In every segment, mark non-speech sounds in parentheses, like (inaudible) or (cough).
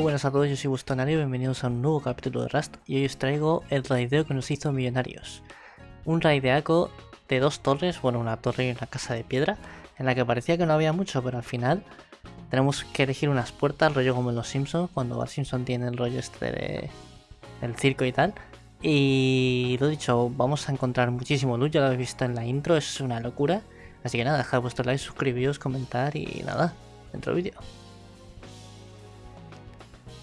Muy buenas a todos, yo soy Bustonario bienvenidos a un nuevo capítulo de Rust y hoy os traigo el raideo que nos hizo millonarios. Un raideaco de dos torres, bueno una torre y una casa de piedra, en la que parecía que no había mucho, pero al final tenemos que elegir unas puertas, rollo como en los Simpsons, cuando Bart Simpson tiene el rollo este de, del circo y tal. Y lo dicho, vamos a encontrar muchísimo luz, ya lo habéis visto en la intro, es una locura. Así que nada, dejad vuestro like, suscribíos, comentar y nada, dentro del vídeo.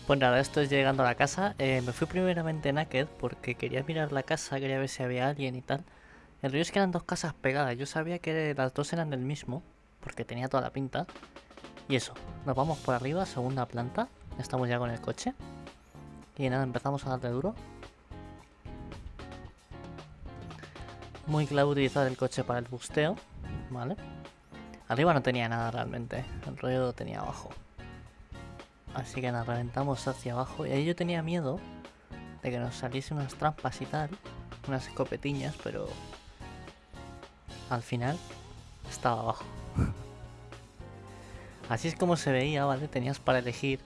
Pues nada, esto es llegando a la casa. Eh, me fui primeramente naked porque quería mirar la casa, quería ver si había alguien y tal. El río es que eran dos casas pegadas. Yo sabía que las dos eran del mismo, porque tenía toda la pinta. Y eso, nos vamos por arriba, segunda planta. Estamos ya con el coche. Y nada, empezamos a darle duro. Muy clave utilizar el coche para el busteo, ¿vale? Arriba no tenía nada realmente, el rollo lo tenía abajo. Así que nos reventamos hacia abajo. Y ahí yo tenía miedo de que nos saliese unas trampas y tal. Unas escopetiñas, pero... Al final estaba abajo. (laughs) Así es como se veía, ¿vale? Tenías para elegir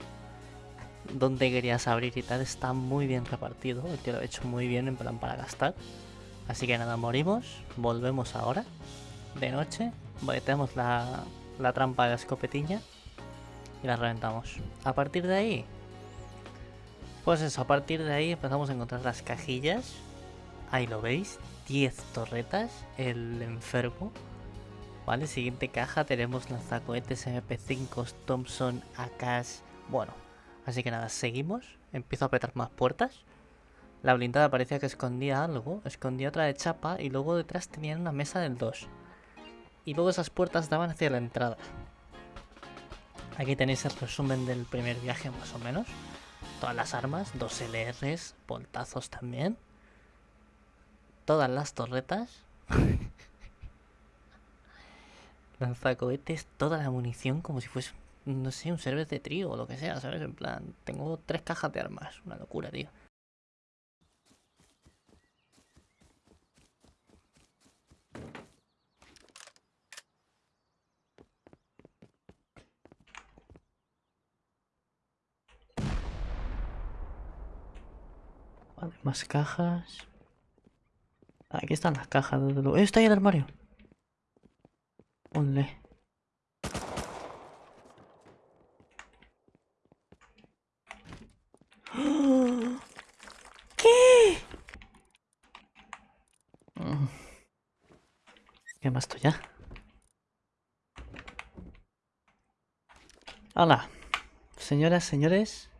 dónde querías abrir y tal. Está muy bien repartido. Tío lo ha hecho muy bien en plan para gastar. Así que nada, morimos. Volvemos ahora. De noche. Metemos la, la trampa de la escopetiña y la reventamos. A partir de ahí, pues eso, a partir de ahí empezamos a encontrar las cajillas. Ahí lo veis, 10 torretas, el enfermo. Vale, siguiente caja tenemos lanzacohetes MP5, Thompson, AKs, bueno. Así que nada, seguimos, empiezo a apretar más puertas. La blindada parecía que escondía algo, escondía otra de chapa y luego detrás tenían una mesa del 2. Y luego esas puertas daban hacia la entrada. Aquí tenéis el resumen del primer viaje más o menos. Todas las armas, dos LRs, voltazos también. Todas las torretas. (laughs) Lanzacohetes, toda la munición como si fuese, no sé, un server de trío o lo que sea, ¿sabes? En plan, tengo tres cajas de armas. Una locura, tío. Vale, más cajas. Aquí están las cajas. ¡Eh, está ahí el armario! Ponle. (gasps) ¿Qué? ¿Qué más esto ya? Hola, señoras, señores.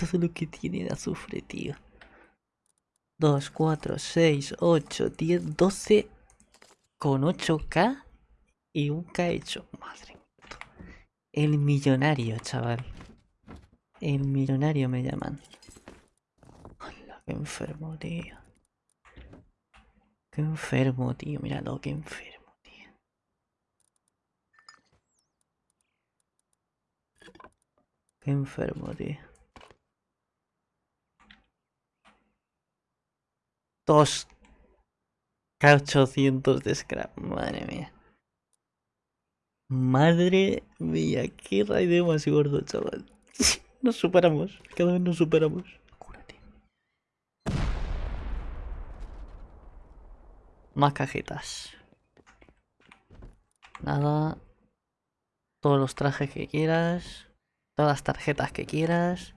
Todo lo que tiene de azufre, tío. 2, 4, 6, 8, 10, 12 con 8k y un k hecho. Madre mía. El millonario, chaval. El millonario me llaman. Hola, qué enfermo, tío. Qué enfermo, tío. Míralo, qué enfermo. Qué enfermo, tío. Dos K800 de scrap. Madre mía. Madre mía, qué raideo más gordo, chaval. (laughs) Nos superamos, cada vez nos superamos. Cúrate. Más cajitas. Nada. Todos los trajes que quieras. Todas las tarjetas que quieras.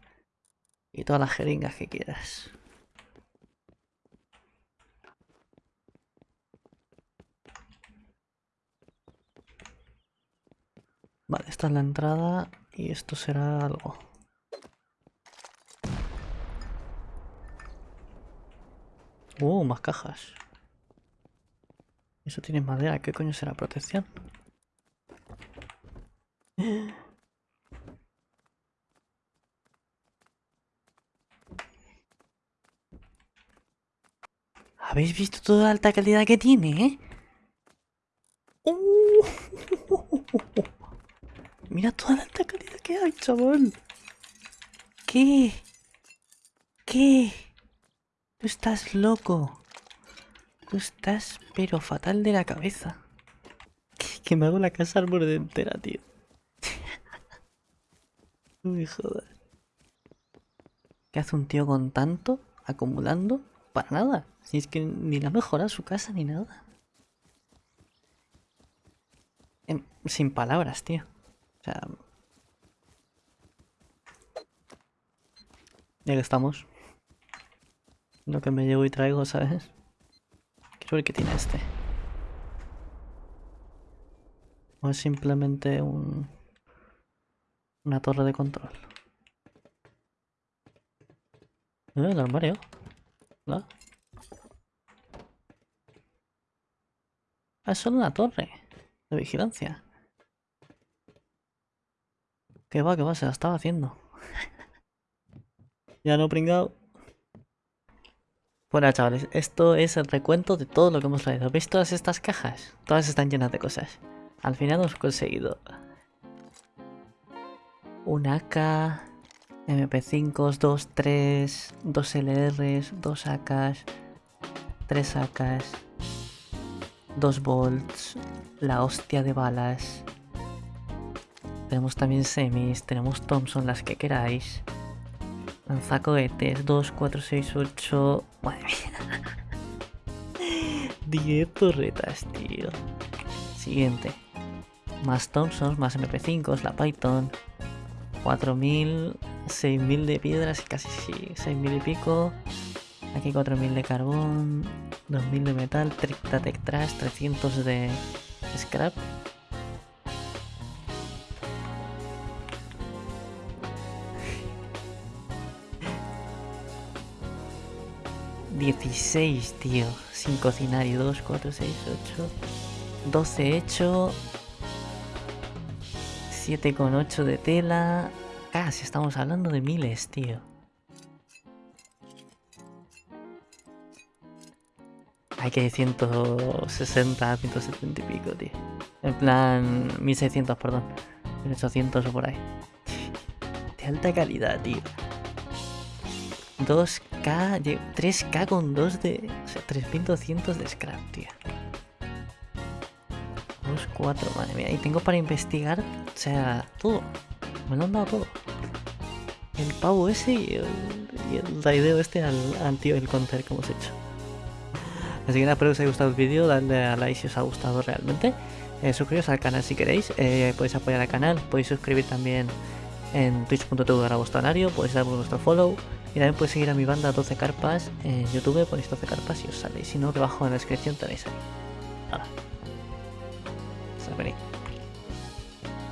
Y todas las jeringas que quieras. Vale, esta es la entrada y esto será algo. Uh, más cajas. Eso tiene madera, ¿qué coño será protección? ¿Habéis visto toda la alta calidad que tiene, eh? Uh. Mira toda la alta calidad que hay, chaval. ¿Qué? ¿Qué? Tú estás loco. Tú estás pero fatal de la cabeza. Que, que me hago la casa al borde entera, tío. (laughs) Uy, joder. ¿Qué hace un tío con tanto acumulando? Para nada. Si es que ni la mejora su casa ni nada. Em, sin palabras, tío. O sea... Ya que estamos. Lo que me llevo y traigo, ¿sabes? Quiero ver qué tiene este. O es simplemente un... Una torre de control. ¿Eh? El armario. ¿No? Ah, es solo una torre de vigilancia. Que va, que va, se la estaba haciendo. (laughs) ya no pringado. Bueno, chavales, esto es el recuento de todo lo que hemos traído. ¿Veis todas estas cajas? Todas están llenas de cosas. Al final hemos conseguido un AK, MP5, 2, 3, 2 LRs, 2 AKs, 3 AKs, 2 volts, la hostia de balas. Tenemos también semis, tenemos Thompson, las que queráis. Lanzacohetes, 2, 4, 6, 8... Madre mía. (laughs) 10 torretas, tío. Siguiente. Más Thompsons, más MP5, la Python. 4000, 6000 de piedras y casi sí, 6000 y pico. Aquí 4000 de carbón, 2000 de metal, 30 de trash, 300 de scrap. ...16, tío... ...sin cocinar y 2, 4, 6, 8... ...12 hecho... 7,8 de tela. Casi estamos hablando de miles, tío. Hay que 160, 170 y pico, tío. En plan, 1600, perdón. 1800 o por ahí. (laughs) De alta calidad, tío. 2K, 3K con 2 de... O sea, 3200 de scrap, tío. 2, 4, madre mía. Y tengo para investigar, o sea, todo. Me lo han dado todo. El pavo ese y el, y el este al, al tío el counter que hemos hecho. Así que nada, espero que os haya gustado el vídeo, dadle a like si os ha gustado realmente. Eh, suscribiros al canal si queréis, eh, podéis apoyar al canal, podéis suscribir también en twitch.tv horario, podéis dar vuestro follow y también podéis seguir a mi banda 12 carpas en YouTube, ponéis 12 carpas y os sale. Si no, debajo en la descripción tenéis ahí. Nada.